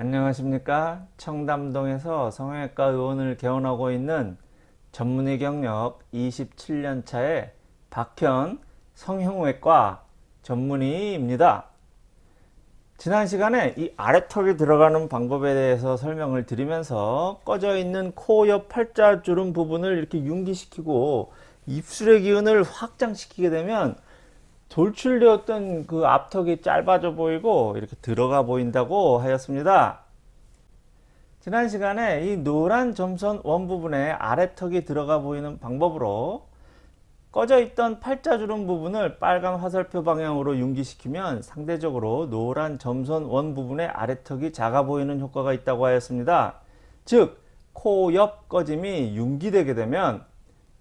안녕하십니까? 청담동에서 성형외과 의원을 개원하고 있는 전문의 경력 27년차의 박현 성형외과 전문의입니다. 지난 시간에 이 아래턱이 들어가는 방법에 대해서 설명을 드리면서 꺼져 있는 코 옆 팔자주름 부분을 이렇게 융기시키고 입술의 기운을 확장시키게 되면 돌출되었던 그 앞턱이 짧아져 보이고 이렇게 들어가 보인다고 하였습니다. 지난 시간에 이 노란 점선 원 부분에 아래턱이 들어가 보이는 방법으로 꺼져 있던 팔자주름 부분을 빨간 화살표 방향으로 융기시키면 상대적으로 노란 점선 원 부분의 아래턱이 작아 보이는 효과가 있다고 하였습니다. 즉, 코 옆 꺼짐이 융기되게 되면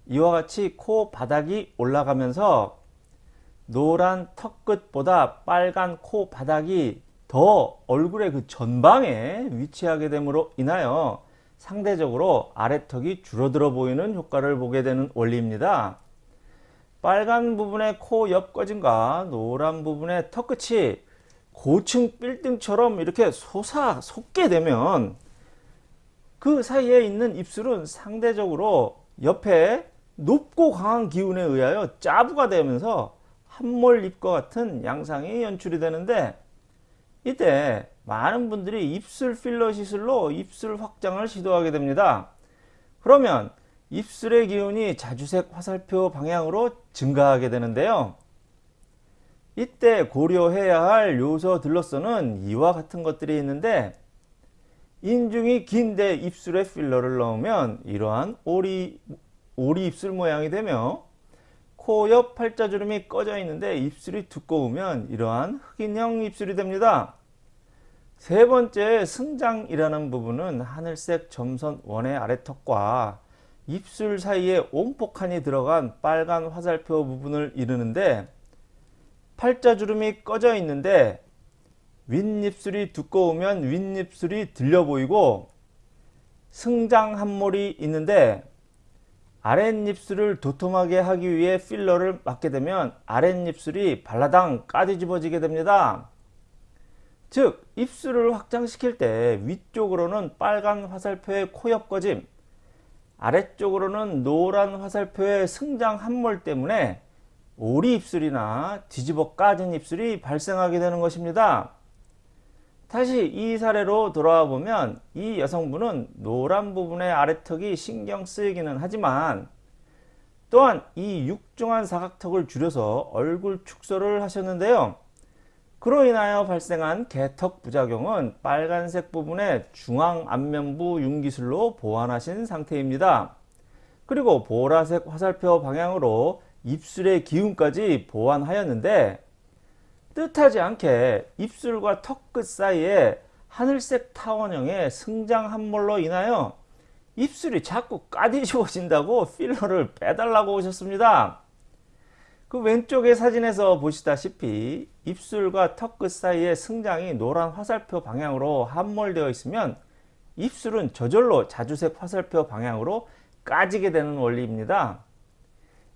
이와 같이 코 바닥이 올라가면서 노란 턱끝보다 빨간 코 바닥이 더 얼굴의 그 전방에 위치하게 됨으로 인하여 상대적으로 아래턱이 줄어들어 보이는 효과를 보게 되는 원리입니다. 빨간 부분의 코 옆꺼짐과 노란 부분의 턱끝이 고층 빌딩처럼 이렇게 솟아 솟게 되면 그 사이에 있는 입술은 상대적으로 옆에 높고 강한 기운에 의하여 짜부가 되면서 한몰 잎과 같은 양상이 연출이 되는데 이때 많은 분들이 입술 필러 시술로 입술 확장을 시도하게 됩니다. 그러면 입술의 기운이 자주색 화살표 방향으로 증가하게 되는데요. 이때 고려해야 할 요소 들로서는 이와 같은 것들이 있는데 인중이 긴데 입술에 필러를 넣으면 이러한 오리, 오리 입술 모양이 되며 코 옆 팔자주름이 꺼져 있는데 입술이 두꺼우면 이러한 흑인형 입술이 됩니다. 세 번째 승장이라는 부분은 하늘색 점선 원의 아래턱과 입술 사이에 온폭한이 들어간 빨간 화살표 부분을 이루는데 팔자주름이 꺼져 있는데 윗입술이 두꺼우면 윗입술이 들려 보이고 승장 한몰이 있는데 아랫입술을 도톰하게 하기 위해 필러를 맞게 되면 아랫입술이 발라당 까디집어지게 됩니다. 즉 입술을 확장시킬 때 위쪽으로는 빨간 화살표의 코옆 꺼짐 아래쪽으로는 노란 화살표의 승장 함몰 때문에 오리 입술이나 뒤집어 까진 입술이 발생하게 되는 것입니다. 다시 이 사례로 돌아와 보면 이 여성분은 노란 부분의 아래턱이 신경 쓰이기는 하지만 또한 이 육중한 사각턱을 줄여서 얼굴 축소를 하셨는데요. 그로 인하여 발생한 개턱 부작용은 빨간색 부분의 중앙 안면부 융기술로 보완하신 상태입니다. 그리고 보라색 화살표 방향으로 입술의 기운까지 보완하였는데 뜻하지 않게 입술과 턱 끝 사이에 하늘색 타원형의 승장 함몰로 인하여 입술이 자꾸 까디지워진다고 필러를 빼달라고 오셨습니다. 그 왼쪽의 사진에서 보시다시피 입술과 턱 끝 사이에 승장이 노란 화살표 방향으로 함몰되어 있으면 입술은 저절로 자주색 화살표 방향으로 까지게 되는 원리입니다.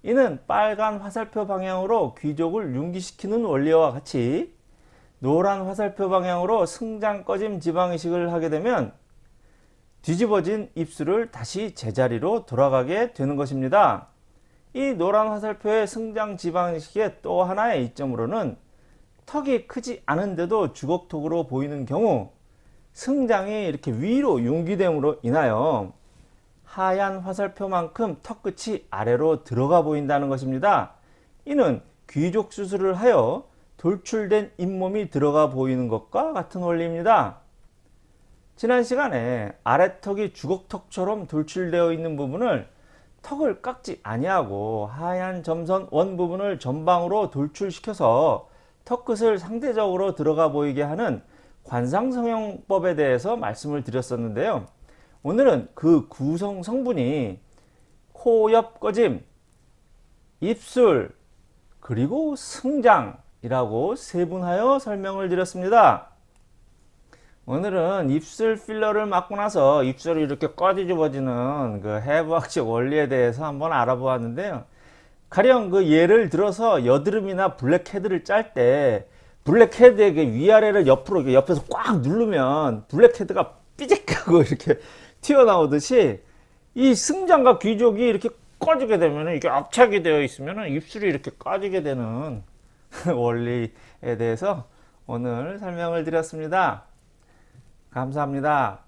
이는 빨간 화살표 방향으로 귀족을 융기시키는 원리와 같이 노란 화살표 방향으로 승장 꺼짐 지방이식을 하게 되면 뒤집어진 입술을 다시 제자리로 돌아가게 되는 것입니다. 이 노란 화살표의 승장 지방이식의 또 하나의 이점으로는 턱이 크지 않은데도 주걱턱으로 보이는 경우 승장이 이렇게 위로 융기됨으로 인하여 하얀 화살표만큼 턱끝이 아래로 들어가 보인다는 것입니다. 이는 귀족 수술을 하여 돌출된 잇몸이 들어가 보이는 것과 같은 원리입니다. 지난 시간에 아래턱이 주걱턱처럼 돌출되어 있는 부분을 턱을 깎지 아니하고 하얀 점선 원 부분을 전방으로 돌출시켜서 턱끝을 상대적으로 들어가 보이게 하는 관상성형법에 대해서 말씀을 드렸었는데요. 오늘은 그 구성 성분이 코옆 꺼짐, 입술, 그리고 승장이라고 세분하여 설명을 드렸습니다. 오늘은 입술 필러를 맞고 나서 입술이 이렇게 꺼지집어지는 그 해부학적 원리에 대해서 한번 알아보았는데요. 가령 그 예를 들어서 여드름이나 블랙헤드를 짤 때 블랙헤드에게 위아래를 옆으로 옆에서 꽉 누르면 블랙헤드가 삐직하고 이렇게 튀어나오듯이 이 승장과 귀족이 이렇게 꺼지게 되면 이게 압착이 되어 있으면 입술이 이렇게 꺼지게 되는 원리에 대해서 오늘 설명을 드렸습니다. 감사합니다.